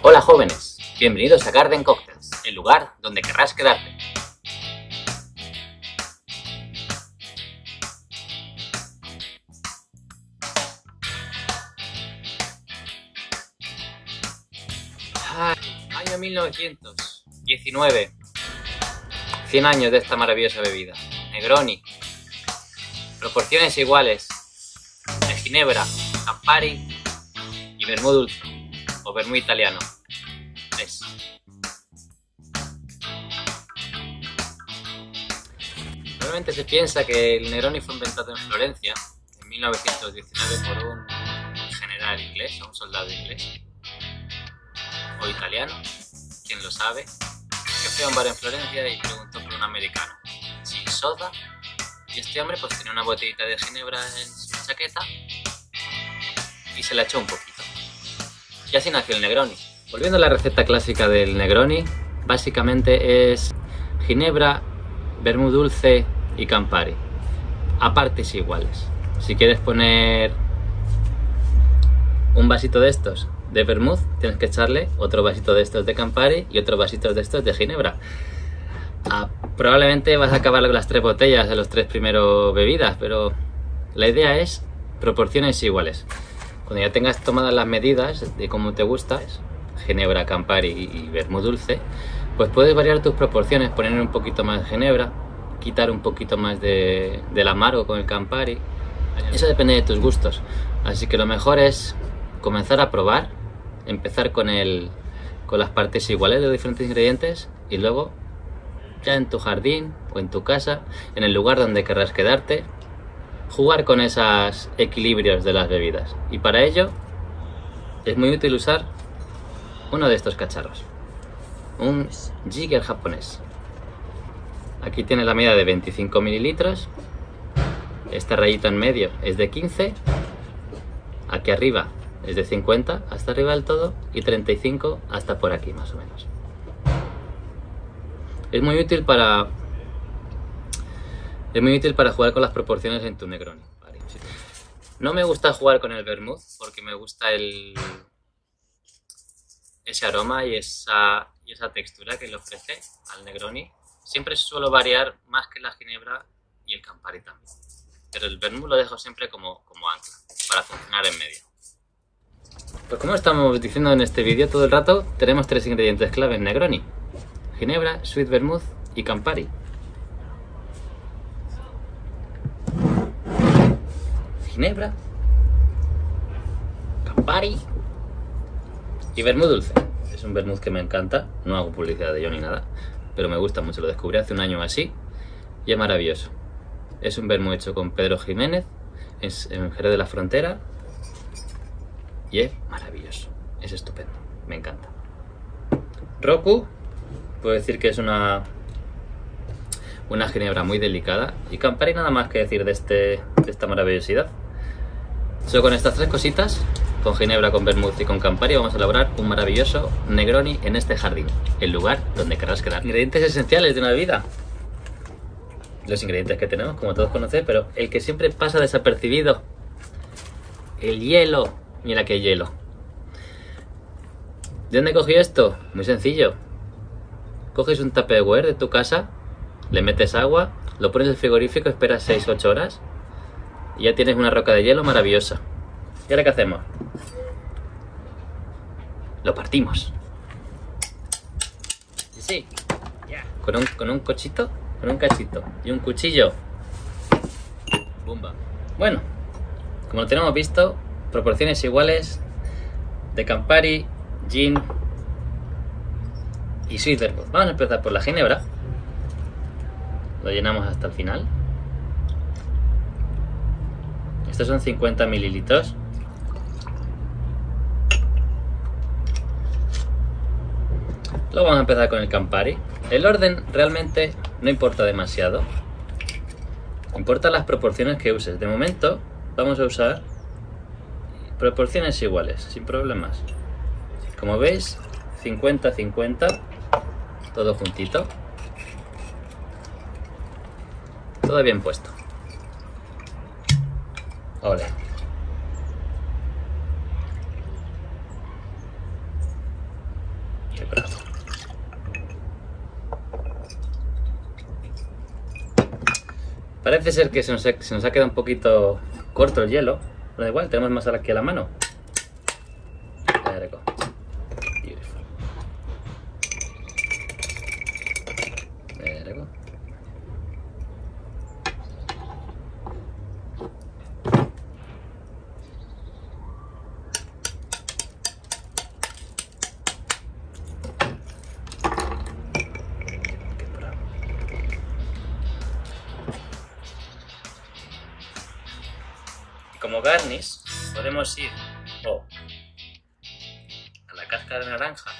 Hola jóvenes, bienvenidos a Garden Cocktails, el lugar donde querrás quedarte. año 1919. 100 años de esta maravillosa bebida. Negroni. Proporciones iguales. De ginebra, Campari y vermú dulce. O vermú italiano. Es. Normalmente se piensa que el Negroni fue inventado en Florencia en 1919 por un general inglés o un soldado inglés o italiano, quien lo sabe, que fue a un bar en Florencia y preguntó por un americano, sin soda, y este hombre pues tenía una botellita de ginebra en su chaqueta y se la echó un poquito. Y así nació el Negroni. Volviendo a la receta clásica del Negroni, básicamente es ginebra, vermú dulce y campari, a partes iguales. Si quieres poner un vasito de estos de vermouth, tienes que echarle otro vasito de estos de Campari y otro vasito de estos de Ginebra. Ah, probablemente vas a acabar con las tres botellas de los tres primeros bebidas, pero la idea es proporciones iguales. Cuando ya tengas tomadas las medidas de cómo te gusta, Ginebra, Campari y vermouth dulce, pues puedes variar tus proporciones, poner un poquito más de Ginebra, quitar un poquito más de, del amargo con el Campari. Eso depende de tus gustos. Así que lo mejor es comenzar a probar empezar con, el, con las partes iguales de los diferentes ingredientes y luego ya en tu jardín o en tu casa, en el lugar donde querrás quedarte, jugar con esos equilibrios de las bebidas. Y para ello es muy útil usar uno de estos cacharros, un jigger japonés. Aquí tiene la medida de 25 mililitros, esta rayita en medio es de 15, aquí arriba es de 50 hasta arriba del todo y 35 hasta por aquí más o menos. Es muy útil para es muy útil para jugar con las proporciones en tu Negroni. No me gusta jugar con el vermouth porque me gusta el ese aroma y esa, textura que le ofrece al Negroni. Siempre suelo variar más que la ginebra y el Campari también. Pero el vermouth lo dejo siempre como, como ancla para funcionar en medio. Pues como estamos diciendo en este vídeo todo el rato, tenemos tres ingredientes clave en Negroni. Ginebra, Sweet Vermouth y Campari. Ginebra, Campari y Vermouth dulce. Es un vermouth que me encanta, no hago publicidad de ello ni nada, pero me gusta mucho, lo descubrí hace un año así y es maravilloso. Es un vermouth hecho con Pedro Jiménez, es en Jerez de la Frontera, y es maravilloso, es estupendo, me encanta. Roku, puedo decir que es una una ginebra muy delicada y Campari nada más que decir de, este, de esta maravillosidad. Solo con estas tres cositas, con ginebra, con vermouth y con Campari vamos a elaborar un maravilloso Negroni en este jardín, el lugar donde querrás quedar. Ingredientes esenciales de una bebida. Los ingredientes que tenemos, como todos conocéis, pero el que siempre pasa desapercibido, el hielo. Mira qué hielo. ¿De dónde cogí esto? Muy sencillo. Coges un Tupperware de tu casa, le metes agua, lo pones en el frigorífico, esperas 6-8 horas y ya tienes una roca de hielo maravillosa. ¿Y ahora qué hacemos? Lo partimos. Sí, sí. Con un, con un cochito, con un cachito y un cuchillo. Bumba. Bueno, como lo tenemos visto, proporciones iguales de Campari, Gin y Sweet Vamos a empezar por la ginebra. Lo llenamos hasta el final. Estos son 50 mililitros. Luego vamos a empezar con el Campari. El orden realmente no importa demasiado. Importa las proporciones que uses. De momento vamos a usar proporciones iguales, sin problemas. Como veis, 50-50, todo juntito. Todo bien puesto. Ole. Parece ser que se nos, ha, se nos ha quedado un poquito corto el hielo, pero da igual, tenemos más aquí a la mano. Como garnish podemos ir o a la cáscara de naranja.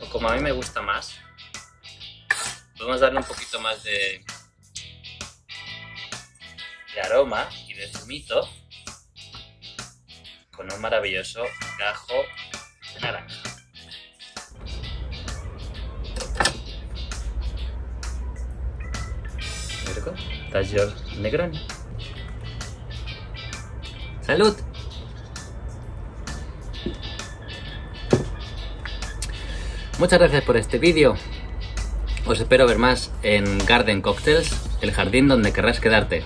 O como a mí me gusta más podemos darle un poquito más de de aroma y de zumito con un maravilloso gajo de naranja Negroni. ¡Salud! Muchas gracias por este vídeo. Os espero ver más en Garden Cocktails, el jardín donde querrás quedarte.